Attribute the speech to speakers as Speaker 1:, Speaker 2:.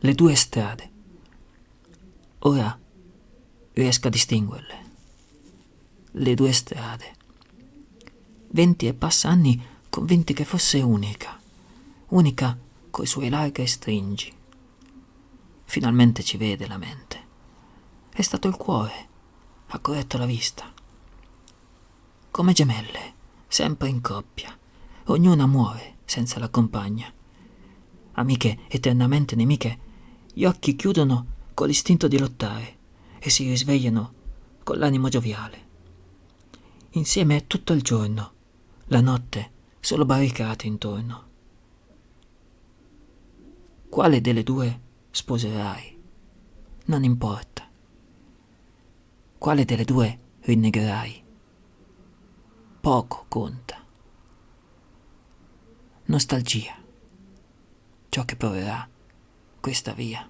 Speaker 1: le due strade. Ora riesco a distinguerle. Le due strade. Venti e passa anni convinti che fosse unica, unica coi suoi larghi stringi. Finalmente ci vede la mente. È stato il cuore, ha corretto la vista. Come gemelle, sempre in coppia, ognuna muore senza la compagna. Amiche eternamente nemiche, gli occhi chiudono con l'istinto di lottare e si risvegliano con l'animo gioviale. Insieme tutto il giorno, la notte solo barricate intorno. Quale delle due sposerai? Non importa. Quale delle due rinnegherai? Poco conta. Nostalgia. Ciò che proverà questa via.